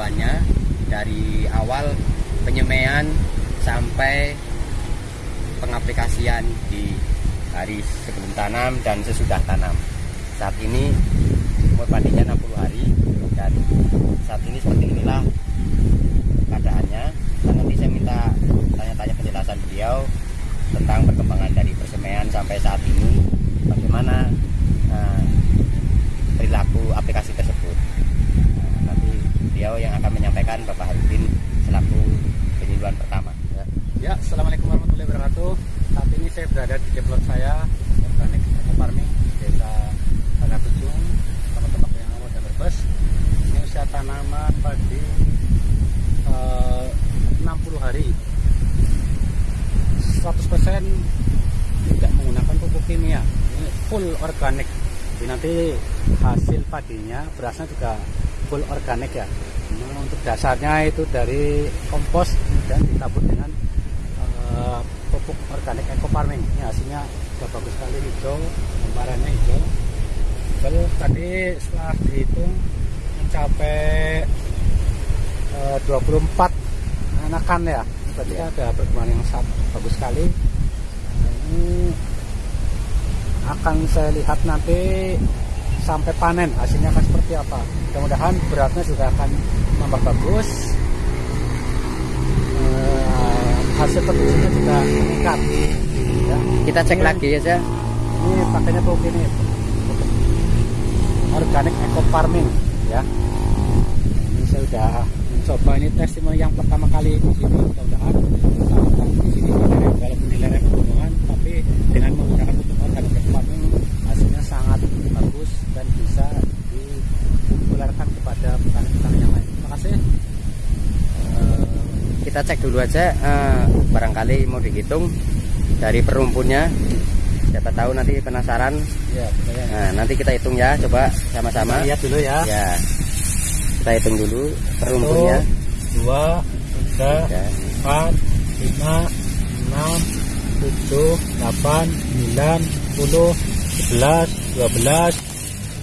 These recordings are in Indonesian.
keseluruhannya dari awal penyemaian sampai pengaplikasian di hari sebelum tanam dan sesudah tanam. Saat ini umur padinya 60 hari dan saat ini seperti inilah keadaannya. Dan nanti saya minta tanya-tanya penjelasan beliau tentang perkembangan dari persemaian sampai saat ini. Ya, Assalamualaikum warahmatullahi wabarakatuh. Saat ini saya berada di develop saya, organik Eco Farming, Desa teman-teman yang mau dan bus Ini usia tanaman padi eh, uh, 60 hari. 100% tidak menggunakan pupuk kimia. Ini full organik. Jadi nanti hasil padinya, berasnya juga full organik ya. Nah, untuk dasarnya itu dari kompos dan ditabur dengan pupuk organik eco farming. Ini hasilnya sudah bagus sekali hijau lembarannya hijau. Lalu tadi setelah dihitung mencapai eh, uh, 24 anakan ya. Tadi iya. ada perkembangan yang sangat bagus sekali. Nah, ini akan saya lihat nanti sampai panen hasilnya akan seperti apa. Mudah-mudahan beratnya juga akan tambah bagus hasil produksinya juga meningkat ya. kita cek lagi ya, saya. ini pakainya pupuk ini organik eco farming ya ini saya sudah mencoba ini testimoni yang pertama kali di sini mudah-mudahan kita cek dulu aja uh, barangkali mau dihitung dari perumpunnya siapa tahu nanti penasaran. Ya, ya. nah nanti kita hitung ya coba sama-sama. Lihat dulu ya. Ya. Kita hitung dulu perumpunnya dua tiga. empat lima enam tujuh delapan sembilan sepuluh sebelas dua belas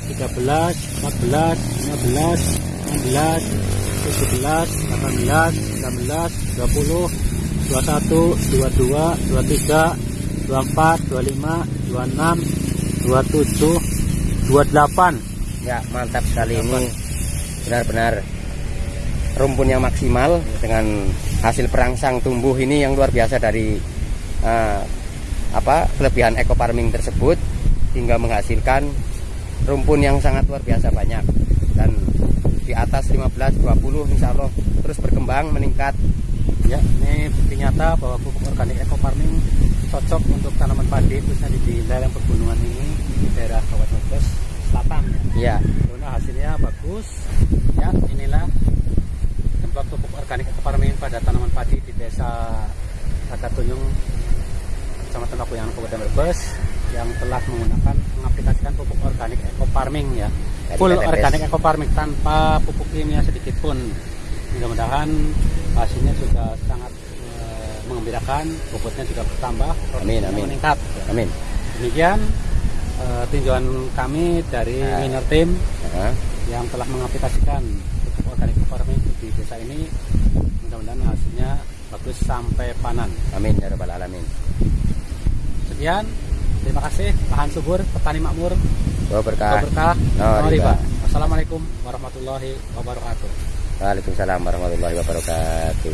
tiga belas empat belas lima belas enam belas 17 18 19 20 21 22 23 24 25 26 27 28 Ya, mantap sekali. Ini. Benar-benar rumpun yang maksimal dengan hasil perangsang tumbuh ini yang luar biasa dari eh, apa kelebihan eco farming tersebut hingga menghasilkan rumpun yang sangat luar biasa banyak. Dan di atas 15 20 insya Allah terus berkembang meningkat Ya, ini bukti nyata bahwa pupuk organik eco farming cocok untuk tanaman padi khususnya di lereng pegunungan ini di daerah Kabupaten Brebes Selatan ya. ya Karena hasilnya bagus. Ya, inilah tempat pupuk organik eco farming pada tanaman padi di desa Rakatunjung Kecamatan Pakuyangan Kabupaten Brebes yang telah menggunakan mengaplikasikan pupuk organik eco farming ya. Full organik eco farming tanpa pupuk kimia sedikit pun. Mudah-mudahan hasilnya juga sangat eh, mengembirakan, bobotnya juga bertambah, Amin, amin. meningkat. amin Demikian eh, tinjauan kami dari Nah. minor team Nah, yang telah mengaplikasikan pupuk organik farming di desa ini. Mudah-mudahan hasilnya bagus sampai panen. amin ya rabbal alamin Sekian, terima kasih lahan subur petani makmur Doa berkah berkah Oh, riba. riba. Wassalamualaikum warahmatullahi wabarakatuh. Waalaikumsalam warahmatullahi wabarakatuh